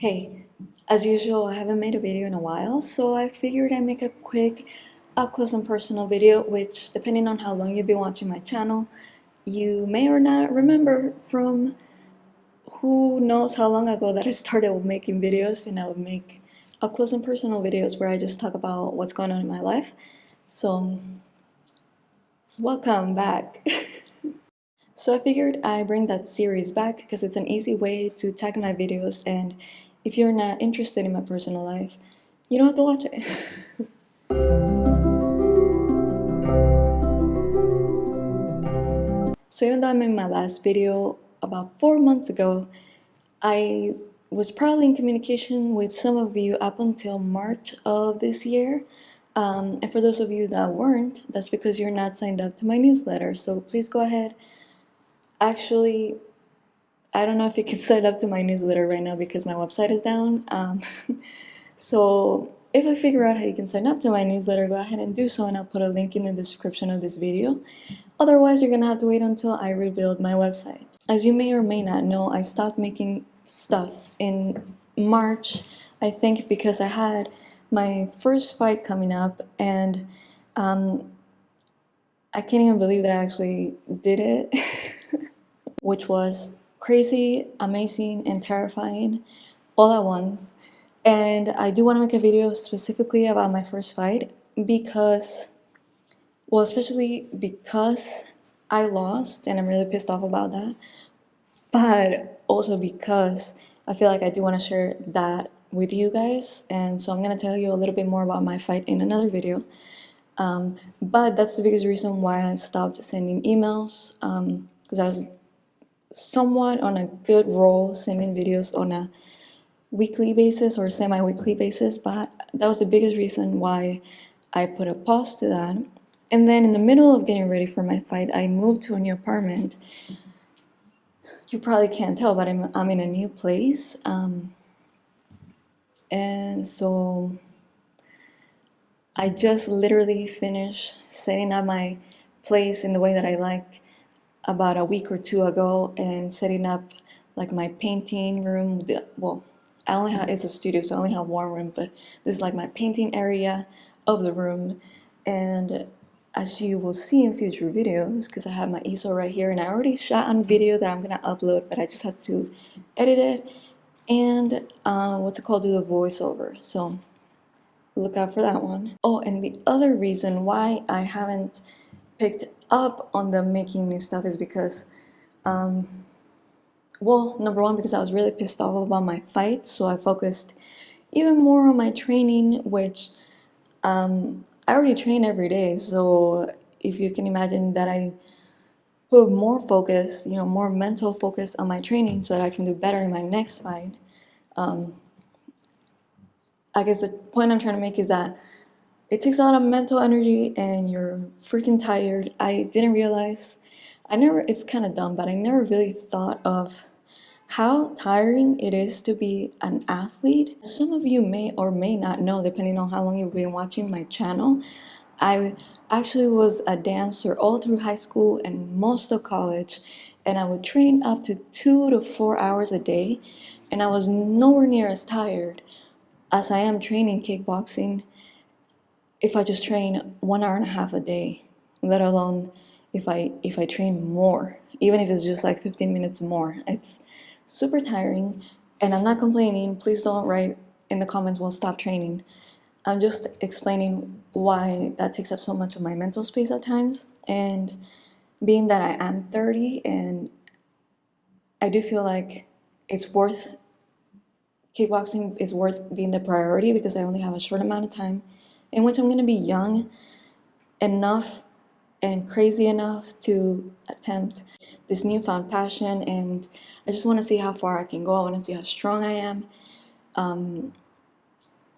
Hey, as usual, I haven't made a video in a while, so I figured I'd make a quick up close and personal video, which depending on how long you've been watching my channel, you may or not remember from who knows how long ago that I started making videos and I would make up close and personal videos where I just talk about what's going on in my life. So, welcome back. so I figured I bring that series back because it's an easy way to tag my videos and if you're not interested in my personal life, you don't have to watch it. so even though I made my last video about four months ago, I was probably in communication with some of you up until March of this year. Um, and for those of you that weren't, that's because you're not signed up to my newsletter. So please go ahead. Actually, I don't know if you can sign up to my newsletter right now because my website is down. Um, so if I figure out how you can sign up to my newsletter, go ahead and do so and I'll put a link in the description of this video. Otherwise, you're gonna have to wait until I rebuild my website. As you may or may not know, I stopped making stuff in March, I think because I had my first fight coming up and um, I can't even believe that I actually did it, which was crazy, amazing, and terrifying all at once. And I do want to make a video specifically about my first fight because, well, especially because I lost and I'm really pissed off about that. But also because I feel like I do want to share that with you guys. And so I'm going to tell you a little bit more about my fight in another video. Um, but that's the biggest reason why I stopped sending emails because um, I was somewhat on a good roll sending videos on a weekly basis or semi-weekly basis but that was the biggest reason why I put a pause to that. And then in the middle of getting ready for my fight I moved to a new apartment. You probably can't tell but I'm, I'm in a new place um, and so I just literally finished setting up my place in the way that I like about a week or two ago and setting up like my painting room. Well, I only have, it's a studio, so I only have one room, but this is like my painting area of the room. And as you will see in future videos, because I have my easel right here and I already shot on video that I'm gonna upload, but I just have to edit it and uh, what's it called, do the voiceover. So look out for that one. Oh, and the other reason why I haven't picked up on the making new stuff is because, um, well, number one, because I was really pissed off about my fight, so I focused even more on my training, which um, I already train every day, so if you can imagine that I put more focus, you know, more mental focus on my training so that I can do better in my next fight. Um, I guess the point I'm trying to make is that it takes a lot of mental energy and you're freaking tired. I didn't realize, I never, it's kind of dumb, but I never really thought of how tiring it is to be an athlete. Some of you may or may not know, depending on how long you've been watching my channel, I actually was a dancer all through high school and most of college, and I would train up to two to four hours a day, and I was nowhere near as tired as I am training kickboxing if I just train one hour and a half a day, let alone if I if I train more, even if it's just like 15 minutes more. It's super tiring and I'm not complaining. Please don't write in the comments, well, stop training. I'm just explaining why that takes up so much of my mental space at times. And being that I am 30 and I do feel like it's worth, kickboxing is worth being the priority because I only have a short amount of time in which I'm going to be young enough and crazy enough to attempt this newfound passion and I just want to see how far I can go. I want to see how strong I am. Um,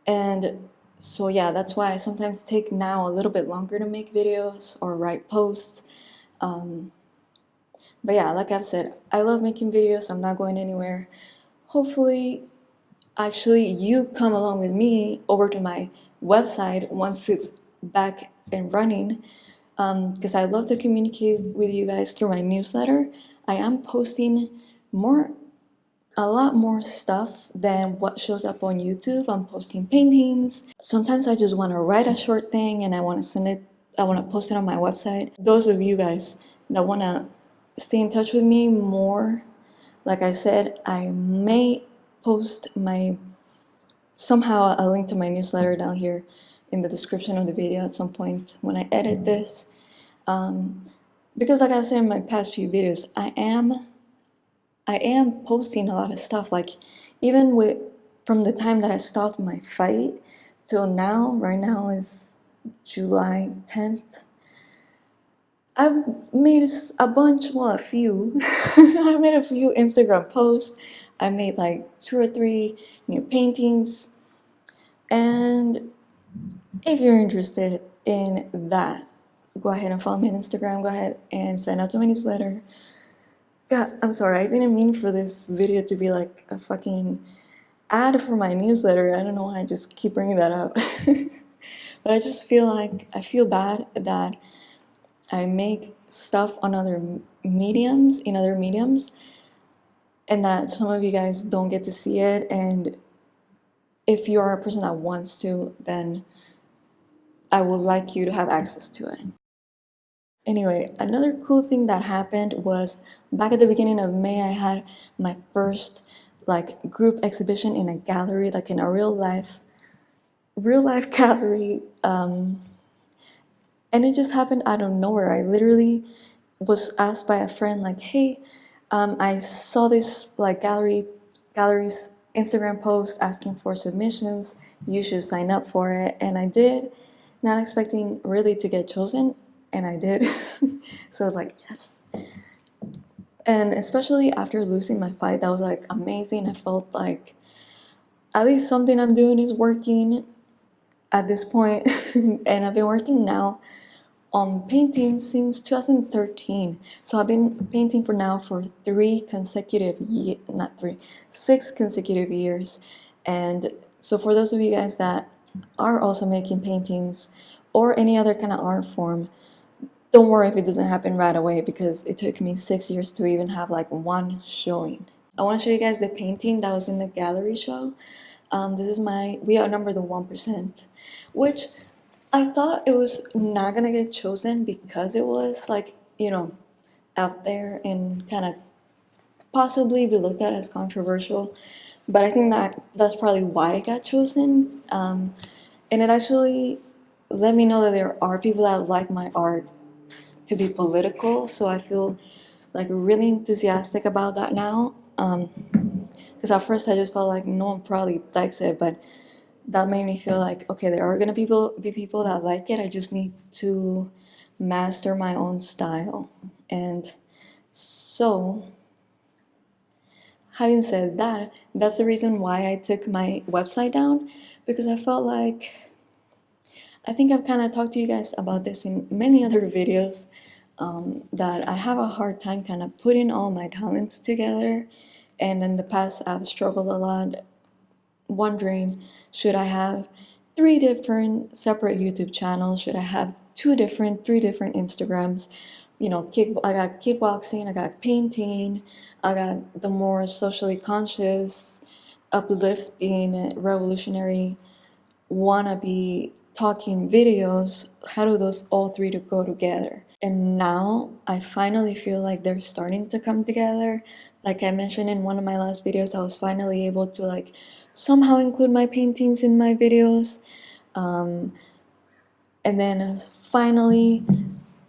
and so yeah, that's why I sometimes take now a little bit longer to make videos or write posts. Um, but yeah, like I've said, I love making videos. I'm not going anywhere. Hopefully, actually you come along with me over to my website once it's back and running um because um, I love to communicate with you guys through my newsletter. I am posting more a lot more stuff than what shows up on YouTube. I'm posting paintings. Sometimes I just want to write a short thing and I want to send it, I want to post it on my website. Those of you guys that want to stay in touch with me more, like I said, I may post my somehow a link to my newsletter down here in the description of the video at some point when I edit this. Um, because like I've said in my past few videos, I am I am posting a lot of stuff. Like even with from the time that I stopped my fight till now, right now is July 10th. I've made a bunch, well, a few. I made a few Instagram posts. I made like two or three new paintings. And if you're interested in that, go ahead and follow me on Instagram. Go ahead and sign up to my newsletter. God, I'm sorry, I didn't mean for this video to be like a fucking ad for my newsletter. I don't know why I just keep bringing that up. but I just feel like, I feel bad that I make stuff on other mediums, in other mediums, and that some of you guys don't get to see it. And if you are a person that wants to, then I would like you to have access to it. Anyway, another cool thing that happened was back at the beginning of May, I had my first like group exhibition in a gallery, like in a real life, real life gallery. Um, and it just happened out of nowhere. I literally was asked by a friend like, hey, um, I saw this like gallery, gallery's Instagram post asking for submissions. You should sign up for it. And I did, not expecting really to get chosen and I did. so I was like, yes. And especially after losing my fight, that was like amazing. I felt like at least something I'm doing is working at this point. and I've been working now on painting since 2013. So I've been painting for now for three consecutive years, not three, six consecutive years. And so for those of you guys that are also making paintings or any other kind of art form, don't worry if it doesn't happen right away because it took me six years to even have like one showing. I want to show you guys the painting that was in the gallery show. Um, this is my, we outnumber the 1%, which I thought it was not gonna get chosen because it was like, you know, out there and kind of possibly be looked at as controversial. But I think that that's probably why it got chosen. Um, and it actually let me know that there are people that like my art to be political so I feel like really enthusiastic about that now because um, at first I just felt like no one probably likes it but that made me feel like okay there are gonna people be people that like it. I just need to master my own style. And so having said that that's the reason why I took my website down because I felt like I think I've kind of talked to you guys about this in many other videos um, that I have a hard time kind of putting all my talents together. And in the past I've struggled a lot wondering should I have three different separate YouTube channels should I have two different three different Instagrams you know kick I got kickboxing I got painting I got the more socially conscious uplifting revolutionary wannabe talking videos, how do those all three to go together? And now I finally feel like they're starting to come together. Like I mentioned in one of my last videos, I was finally able to like somehow include my paintings in my videos. Um, and then finally,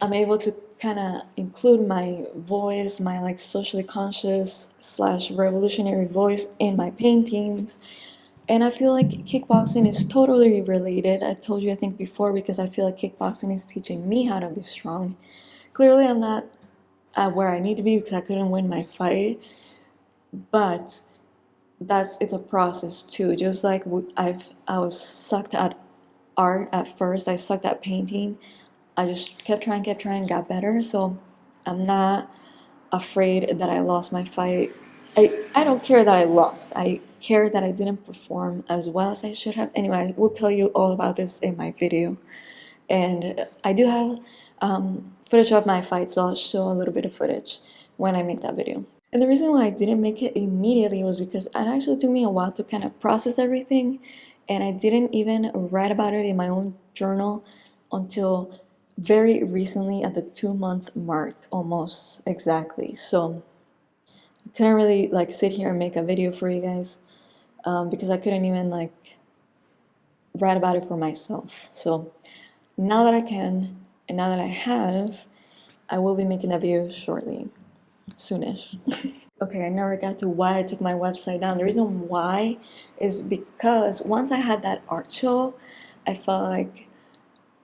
I'm able to kind of include my voice, my like socially conscious slash revolutionary voice in my paintings. And I feel like kickboxing is totally related. I told you I think before because I feel like kickboxing is teaching me how to be strong. Clearly I'm not at where I need to be because I couldn't win my fight. But that's it's a process too. Just like I've I was sucked at art at first. I sucked at painting. I just kept trying, kept trying, got better. So I'm not afraid that I lost my fight. I, I don't care that I lost. I care that I didn't perform as well as I should have. Anyway, I will tell you all about this in my video. And I do have um, footage of my fight, so I'll show a little bit of footage when I make that video. And the reason why I didn't make it immediately was because it actually took me a while to kind of process everything and I didn't even write about it in my own journal until very recently at the two month mark almost exactly so I couldn't really like sit here and make a video for you guys um, because I couldn't even like write about it for myself so now that I can and now that I have I will be making that video shortly. Soonish. Okay I never got to why I took my website down. The reason why is because once I had that art show I felt like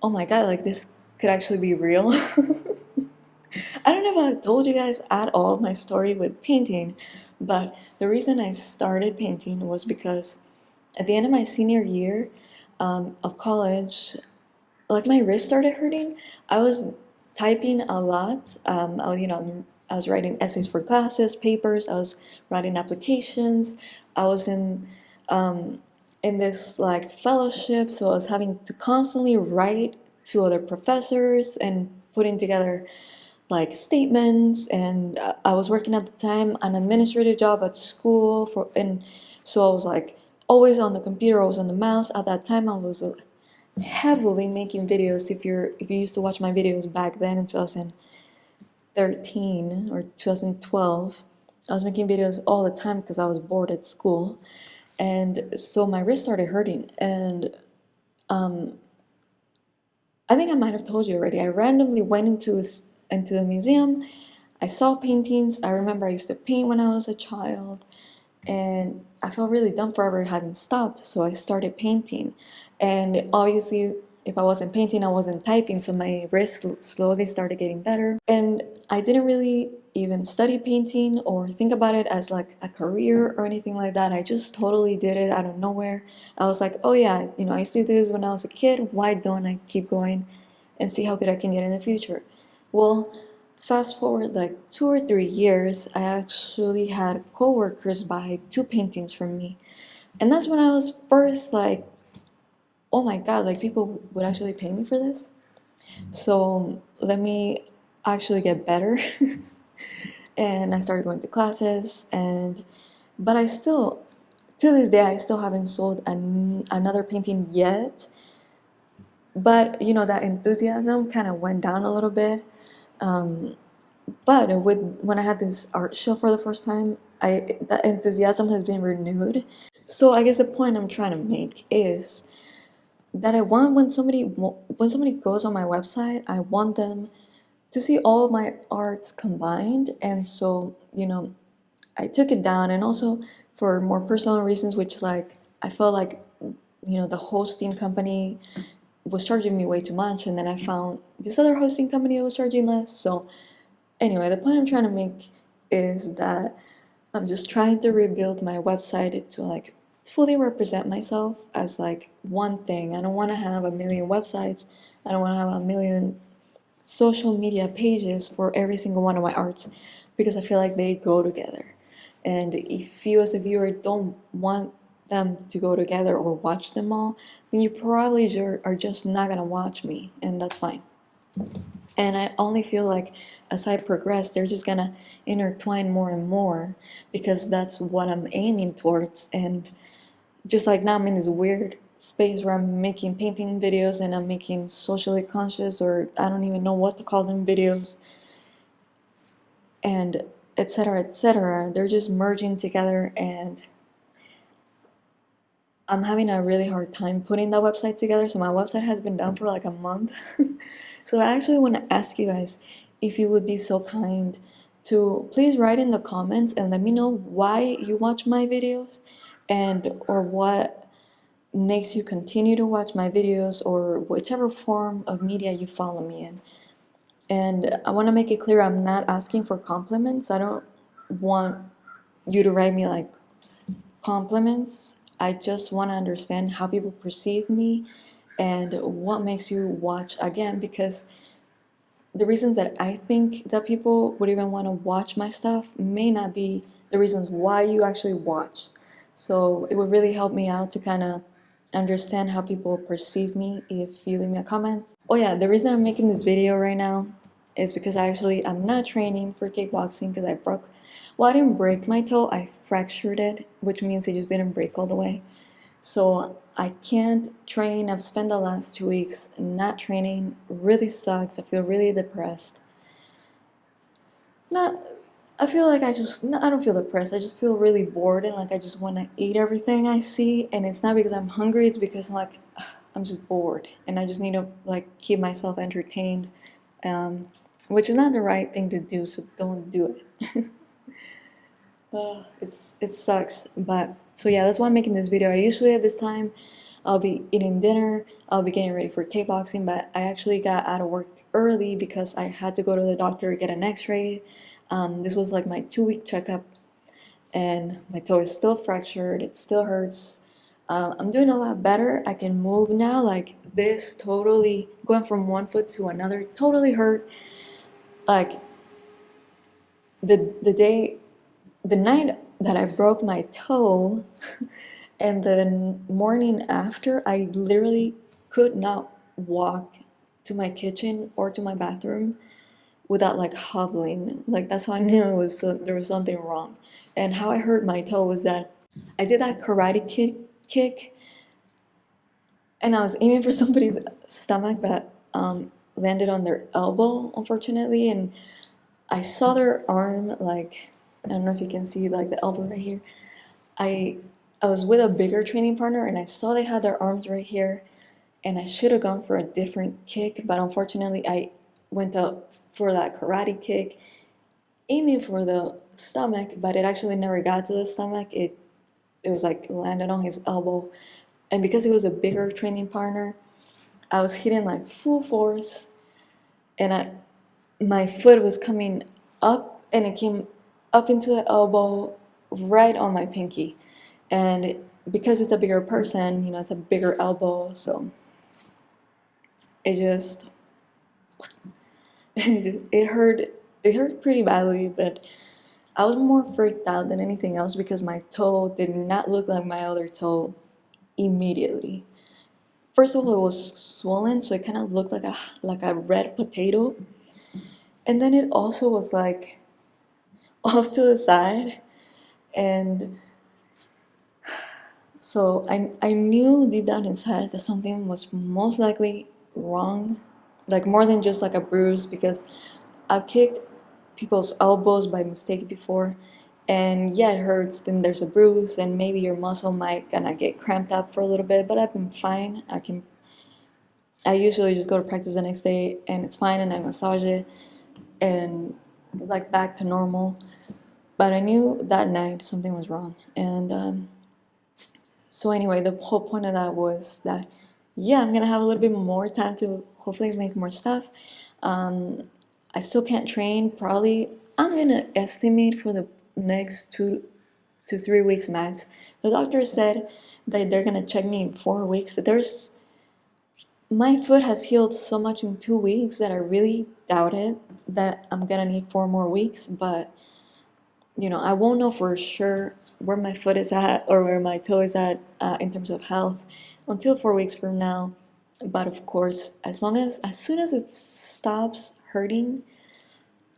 oh my god like this could actually be real. I don't know if I've told you guys at all my story with painting, but the reason I started painting was because at the end of my senior year um, of college, like my wrist started hurting. I was typing a lot. Um, I, you know, I was writing essays for classes, papers. I was writing applications. I was in um, in this like fellowship, so I was having to constantly write to other professors and putting together like statements and uh, I was working at the time an administrative job at school for and so I was like always on the computer I was on the mouse at that time I was uh, heavily making videos if you're if you used to watch my videos back then in 2013 or 2012 I was making videos all the time because I was bored at school and so my wrist started hurting and um, I think I might have told you already. I randomly went into into a museum. I saw paintings. I remember I used to paint when I was a child, and I felt really dumb for ever having stopped. So I started painting, and obviously, if I wasn't painting, I wasn't typing. So my wrist slowly started getting better, and I didn't really even study painting or think about it as like a career or anything like that. I just totally did it out of nowhere. I was like, oh yeah, you know, I used to do this when I was a kid. Why don't I keep going and see how good I can get in the future? Well, fast forward like two or three years, I actually had coworkers buy two paintings from me. And that's when I was first like, oh my god, like people would actually pay me for this? So let me actually get better. and I started going to classes and but I still to this day I still haven't sold an, another painting yet but you know that enthusiasm kind of went down a little bit um, but with when I had this art show for the first time I that enthusiasm has been renewed. So I guess the point I'm trying to make is that I want when somebody when somebody goes on my website I want them to see all my arts combined. And so you know I took it down. And also for more personal reasons which like I felt like you know the hosting company was charging me way too much and then I found this other hosting company that was charging less. So anyway the point I'm trying to make is that I'm just trying to rebuild my website to like fully represent myself as like one thing. I don't want to have a million websites. I don't want to have a million social media pages for every single one of my arts because I feel like they go together. And if you as a viewer don't want them to go together or watch them all, then you probably are just not gonna watch me, and that's fine. And I only feel like as I progress, they're just gonna intertwine more and more because that's what I'm aiming towards. And just like now, I'm in this weird space where I'm making painting videos and I'm making socially conscious or I don't even know what to call them videos and etc etc they're just merging together and I'm having a really hard time putting that website together so my website has been down for like a month so I actually want to ask you guys if you would be so kind to please write in the comments and let me know why you watch my videos and or what makes you continue to watch my videos or whichever form of media you follow me in. And I want to make it clear I'm not asking for compliments. I don't want you to write me like compliments. I just want to understand how people perceive me and what makes you watch again because the reasons that I think that people would even want to watch my stuff may not be the reasons why you actually watch. So it would really help me out to kind of understand how people perceive me if you leave me a comment. Oh yeah, the reason I'm making this video right now is because I actually I'm not training for kickboxing because I broke well, I didn't break my toe, I fractured it, which means it just didn't break all the way. So I can't train. I've spent the last two weeks not training. Really sucks. I feel really depressed. Not, I feel like I just, I don't feel depressed. I just feel really bored and like I just want to eat everything I see. And it's not because I'm hungry, it's because I'm like I'm just bored and I just need to like keep myself entertained, um, which is not the right thing to do. So don't do it. uh, it's it sucks, but so yeah, that's why I'm making this video. I usually at this time, I'll be eating dinner. I'll be getting ready for kickboxing, but I actually got out of work early because I had to go to the doctor get an X-ray. Um, this was like my two-week checkup, and my toe is still fractured. It still hurts um, I'm doing a lot better. I can move now like this totally going from one foot to another totally hurt like the the day the night that I broke my toe and the morning after I literally could not walk to my kitchen or to my bathroom without like hobbling. Like that's how I knew it was there was something wrong. And how I hurt my toe was that I did that karate kick kick and I was aiming for somebody's stomach but um, landed on their elbow unfortunately and I saw their arm like I don't know if you can see like the elbow right here. I I was with a bigger training partner and I saw they had their arms right here and I should have gone for a different kick but unfortunately I went up for that karate kick aiming for the stomach but it actually never got to the stomach. It it was like landed on his elbow. And because he was a bigger training partner I was hitting like full force and I my foot was coming up and it came up into the elbow right on my pinky and because it's a bigger person you know it's a bigger elbow so it just it hurt it hurt pretty badly but I was more freaked out than anything else because my toe did not look like my other toe immediately. First of all, it was swollen, so it kind of looked like a like a red potato. And then it also was like off to the side. And so I, I knew deep down inside that something was most likely wrong. Like more than just like a bruise because I've kicked people's elbows by mistake before and yeah it hurts then there's a bruise and maybe your muscle might gonna get cramped up for a little bit but I've been fine I can I usually just go to practice the next day and it's fine and I massage it and like back to normal but I knew that night something was wrong and um, so anyway the whole point of that was that yeah I'm gonna have a little bit more time to hopefully make more stuff um, I still can't train. Probably I'm gonna estimate for the next two to three weeks max. The doctor said that they're gonna check me in four weeks, but there's my foot has healed so much in two weeks that I really doubt it that I'm gonna need four more weeks. But you know, I won't know for sure where my foot is at or where my toe is at uh, in terms of health until four weeks from now. But of course, as long as as soon as it stops hurting,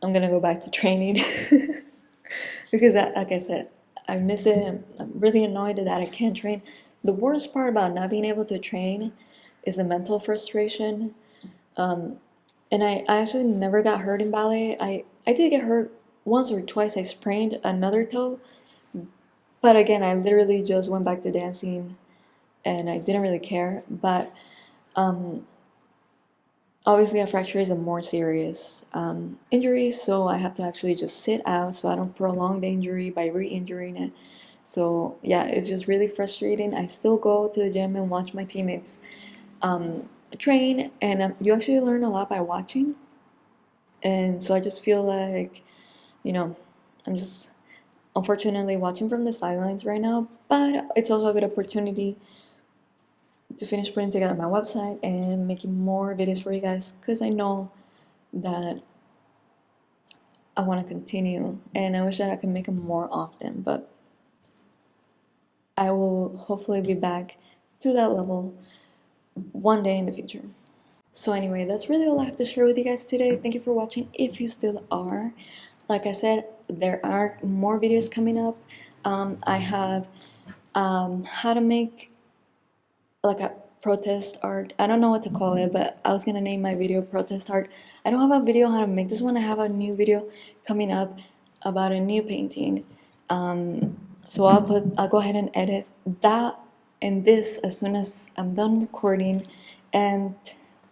I'm gonna go back to training because, that, like I said, I miss it. I'm really annoyed that I can't train. The worst part about not being able to train is the mental frustration. Um, and I, I actually never got hurt in ballet. I, I did get hurt once or twice. I sprained another toe. But again, I literally just went back to dancing and I didn't really care. But um, Obviously, a fracture is a more serious um, injury, so I have to actually just sit out so I don't prolong the injury by re-injuring it. So yeah, it's just really frustrating. I still go to the gym and watch my teammates um, train, and um, you actually learn a lot by watching. And so I just feel like, you know, I'm just unfortunately watching from the sidelines right now, but it's also a good opportunity to finish putting together my website and making more videos for you guys because I know that I want to continue and I wish that I could make them more often but I will hopefully be back to that level one day in the future. So anyway, that's really all I have to share with you guys today. Thank you for watching if you still are. Like I said, there are more videos coming up. Um, I have um, how to make like a protest art. I don't know what to call it, but I was gonna name my video protest art. I don't have a video how to make this one. I have a new video coming up about a new painting. Um, so I'll put, I'll go ahead and edit that and this as soon as I'm done recording. And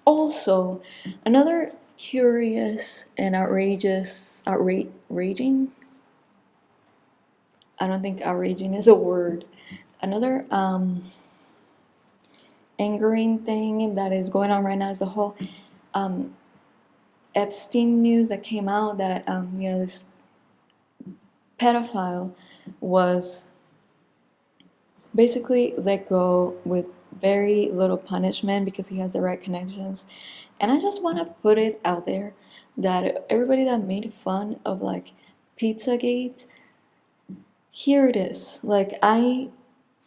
also another curious and outrageous, outraging. I don't think outraging is a word. Another um, angering thing that is going on right now is the whole um, Epstein news that came out that um, you know this pedophile was basically let go with very little punishment because he has the right connections. And I just want to put it out there that everybody that made fun of like Pizzagate, here it is. Like I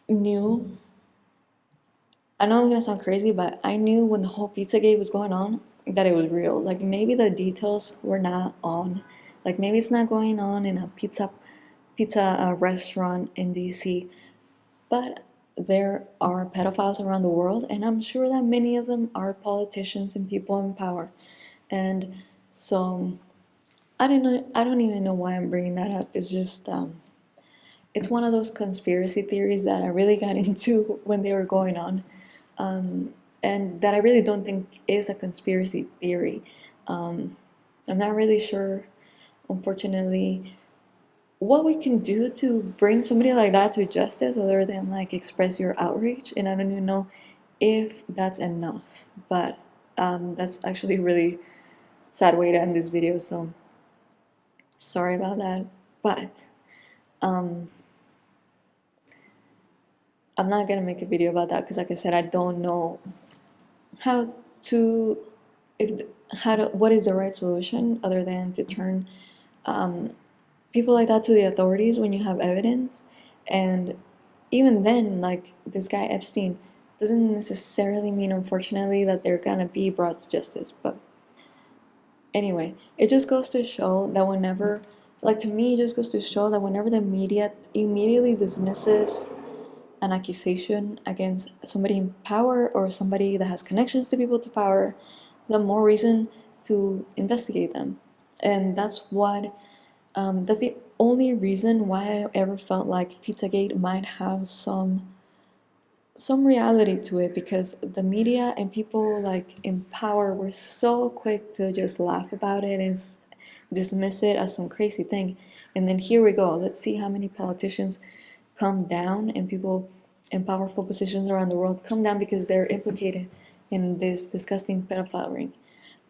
knew I know I'm gonna sound crazy, but I knew when the whole Pizzagate was going on that it was real. Like maybe the details were not on. Like maybe it's not going on in a pizza pizza uh, restaurant in DC, but there are pedophiles around the world, and I'm sure that many of them are politicians and people in power. And so I don't know. I don't even know why I'm bringing that up. It's just um, it's one of those conspiracy theories that I really got into when they were going on, um, and that I really don't think is a conspiracy theory. Um, I'm not really sure, unfortunately, what we can do to bring somebody like that to justice other than like express your outrage and i don't even know if that's enough but um, that's actually a really sad way to end this video so sorry about that but um, i'm not gonna make a video about that because like i said i don't know how to if how to what is the right solution other than to turn um, people like that to the authorities when you have evidence. And even then like this guy epstein doesn't necessarily mean unfortunately that they're gonna be brought to justice but anyway it just goes to show that whenever like to me it just goes to show that whenever the media immediately dismisses an accusation against somebody in power or somebody that has connections to people to power the more reason to investigate them. And that's what um, that's the only reason why I ever felt like Pizzagate might have some some reality to it because the media and people like in power were so quick to just laugh about it and dismiss it as some crazy thing. And then here we go. Let's see how many politicians come down and people in powerful positions around the world come down because they're implicated in this disgusting pedophile ring.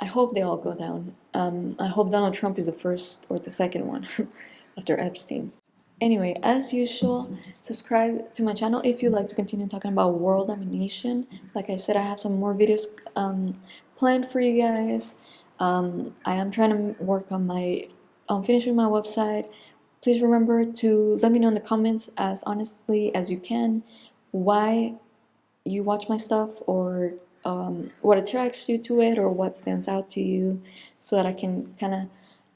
I hope they all go down. Um, I hope Donald Trump is the first or the second one after Epstein. Anyway, as usual, subscribe to my channel if you'd like to continue talking about world domination. Like I said, I have some more videos um, planned for you guys. Um, I am trying to work on my on finishing my website. Please remember to let me know in the comments as honestly as you can why you watch my stuff or um, what attracts you to it or what stands out to you so that I can kind of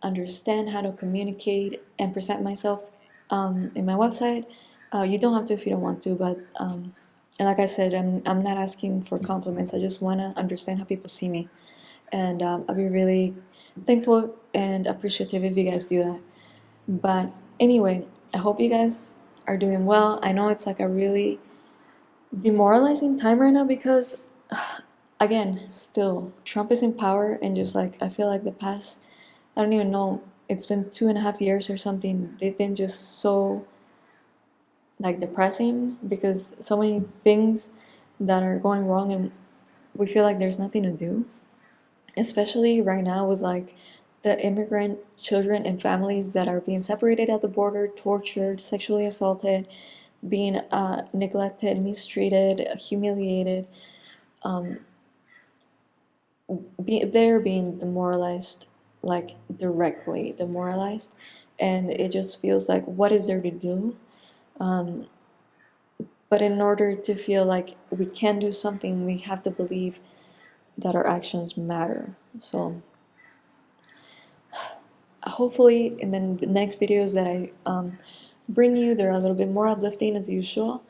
understand how to communicate and present myself um, in my website. Uh, you don't have to if you don't want to, but um, and like I said, I'm, I'm not asking for compliments. I just want to understand how people see me. And um, I'll be really thankful and appreciative if you guys do that. But anyway, I hope you guys are doing well. I know it's like a really demoralizing time right now because again, still, Trump is in power, and just like I feel like the past, I don't even know, it's been two and a half years or something. They've been just so like depressing because so many things that are going wrong, and we feel like there's nothing to do. Especially right now with like the immigrant children and families that are being separated at the border, tortured, sexually assaulted, being uh, neglected, mistreated, humiliated um, be, they're being demoralized like directly demoralized. And it just feels like what is there to do? Um, but in order to feel like we can do something we have to believe that our actions matter. So hopefully in the next videos that I um, bring you, they're a little bit more uplifting as usual.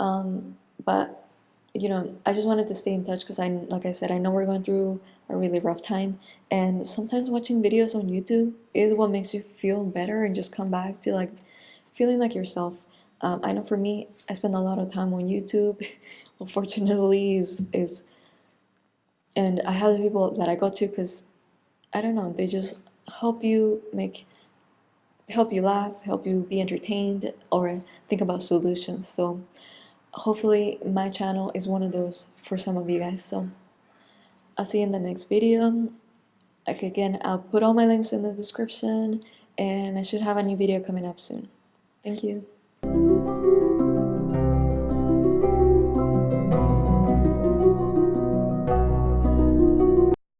Um, but you know, I just wanted to stay in touch because I, like I said, I know we're going through a really rough time, and sometimes watching videos on YouTube is what makes you feel better and just come back to like feeling like yourself. Um, I know for me, I spend a lot of time on YouTube. Unfortunately, is is, and I have people that I go to because I don't know, they just help you make help you laugh, help you be entertained, or think about solutions. So hopefully my channel is one of those for some of you guys. So I'll see you in the next video. Like again, I'll put all my links in the description and I should have a new video coming up soon. Thank you.